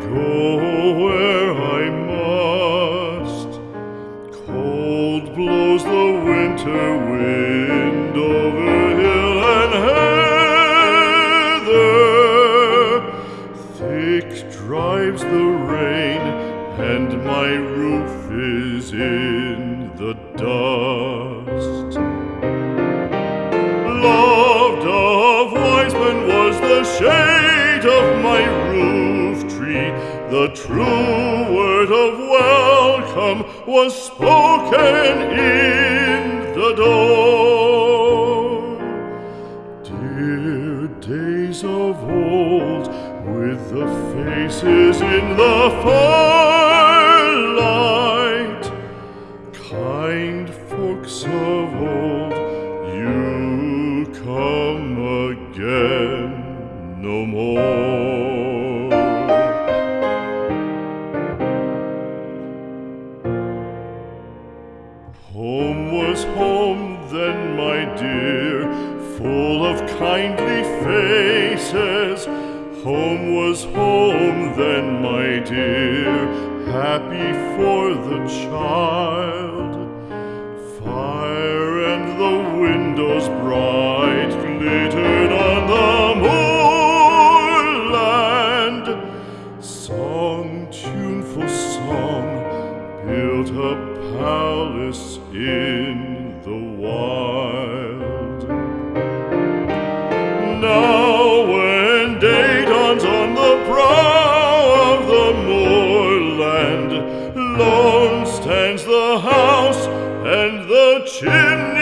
go where I must. Cold blows the winter wind over hill and heather. Thick drives the rain, and my roof is in the dust. The true word of welcome was spoken in the door. Dear days of old, with the faces in the firelight, kind folks of old, Home was home then, my dear, full of kindly faces. Home was home then, my dear, happy for the child. Fire and the windows bright glittered on the moorland. Song, tuneful song, built a palace in the wild. Now, when day dawns on the brow of the moorland, lone stands the house and the chimney.